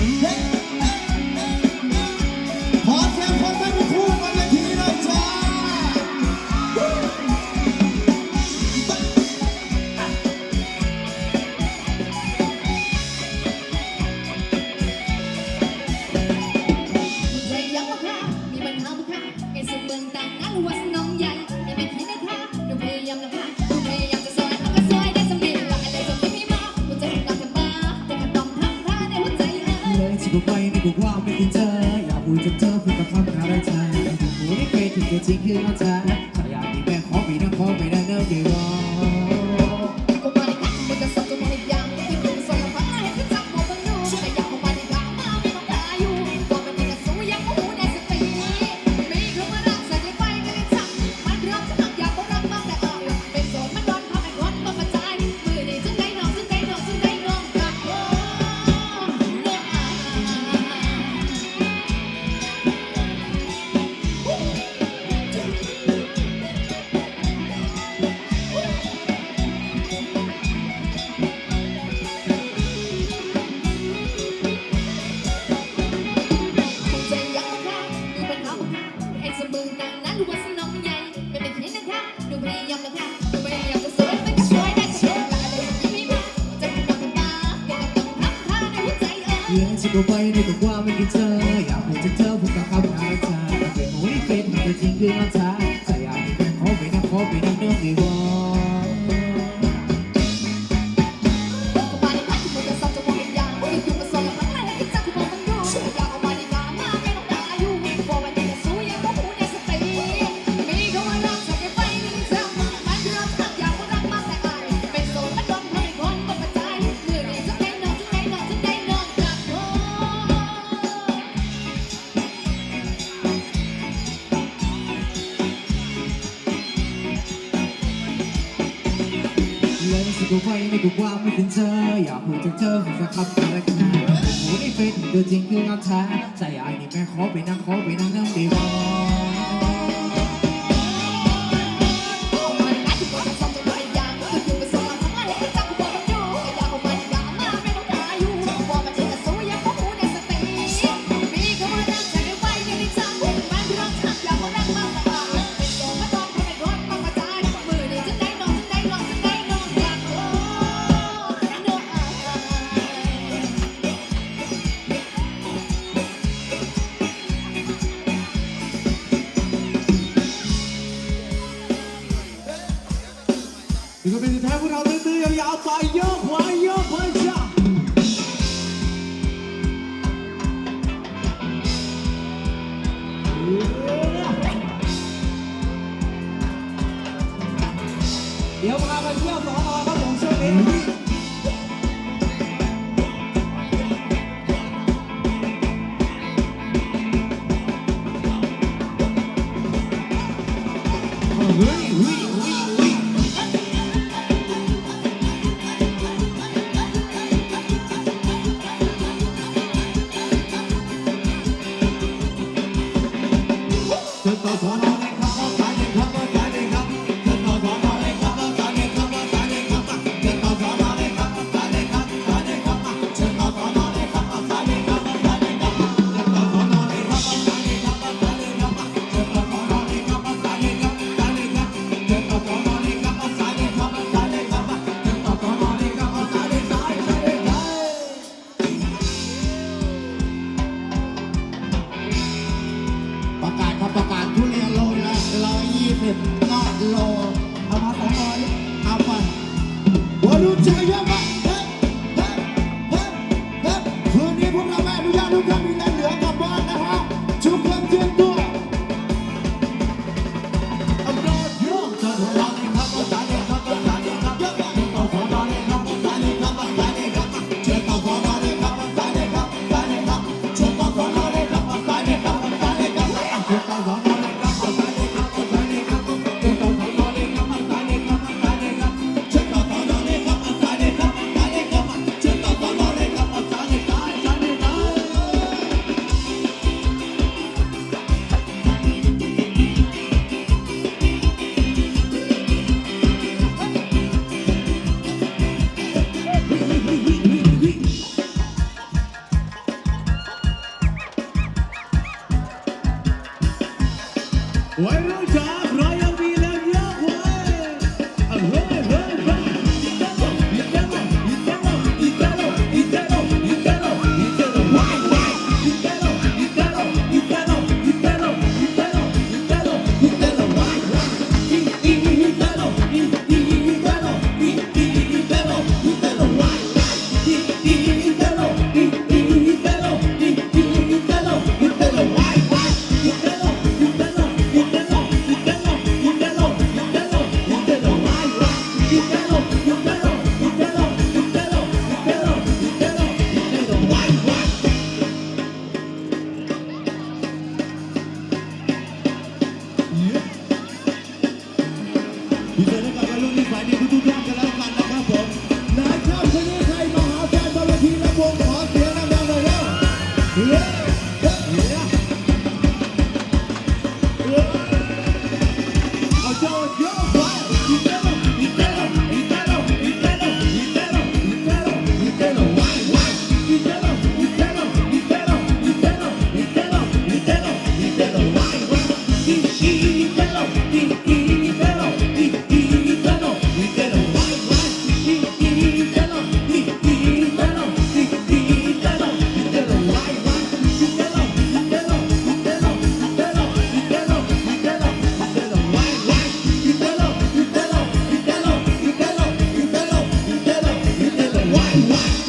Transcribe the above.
Hey. take you on time. เป็นให้จริงคือน้ำตาใจอะขอไปนั่งขอไปนั่งเนื้อไม่ว่า ไม่กลัวไม่เป็นเธออยากพูดถึงเธอคงจะขับอะไรกันนะโอ้ในเฟซตัวจริงคือรักแท้ใจอายนี่แม่ขอไปนั่งขอไปนั่งนั่งดีบอ 你要不拍ยวมาเยอะพอครั Música